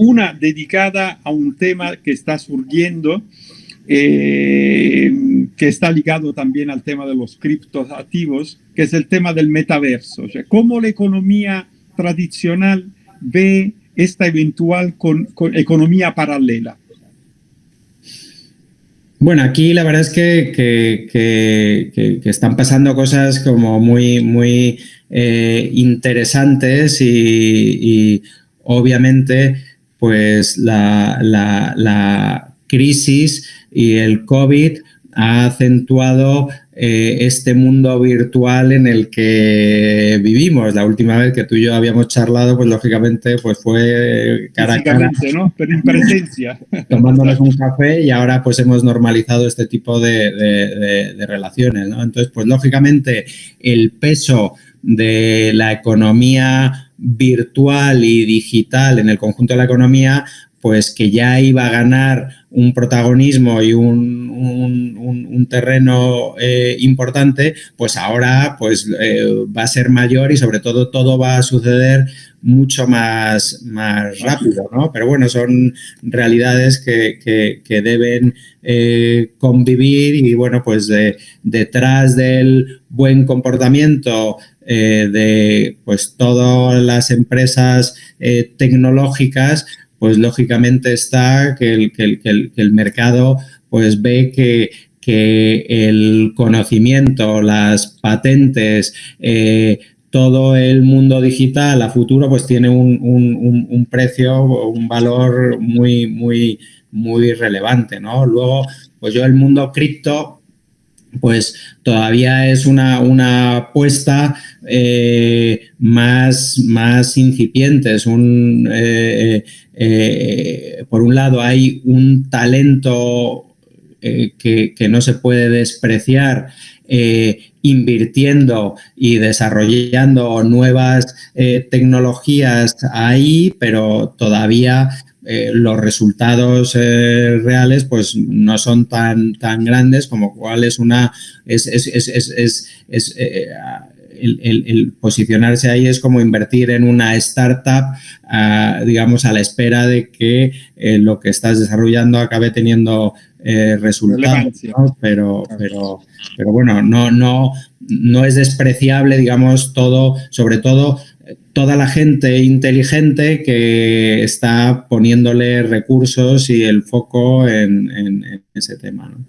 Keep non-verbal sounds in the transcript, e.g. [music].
una dedicada a un tema que está surgiendo, eh, que está ligado también al tema de los criptoactivos, que es el tema del metaverso. Cómo la economía tradicional ve esta eventual con, economía paralela. Bueno, aquí la verdad es que, que, están pasando cosas como muy, muy eh, interesantes y, obviamente pues la, la, crisis y el COVID ha acentuado eh, este mundo virtual en el que vivimos. La última vez que tú y yo habíamos charlado, pues lógicamente pues fue cara a cara. ¿no? Pero en presencia. [laughs] Tomándonos un café y ahora pues hemos normalizado este tipo de, relaciones, ¿no? Entonces, pues lógicamente el peso de la economía virtual y digital en el conjunto de la economía pues que ya iba a ganar un protagonismo y un, terreno eh, importante, pues ahora pues, eh, va a ser mayor y sobre todo todo va a suceder mucho más, más rápido, ¿no? Pero bueno, son realidades que, deben eh, convivir y bueno, pues detrás del buen comportamiento de pues todas las empresas tecnológicas, pues lógicamente está que el, que el, mercado pues ve que, que, el conocimiento, las patentes, eh, todo el mundo digital a futuro pues tiene un, un, un, precio, un valor muy, muy, muy relevante, ¿no? Luego, pues yo el mundo cripto pues todavía es una, una apuesta eh, más, más incipiente. Es un, eh, eh, por un lado, hay un talento que, no se puede despreciar invirtiendo y desarrollando nuevas tecnologías ahí, pero todavía eh, los resultados eh, reales pues no son tan, tan grandes como cual es una es, eh, el, posicionarse ahí es como invertir en una startup, ah, digamos, a la espera de que lo que estás desarrollando acabe teniendo resultados, pero, pero, pero bueno, no, no, no es despreciable, digamos, todo, sobre todo toda la gente inteligente que está poniéndole recursos y el foco en, ese tema. ¿no?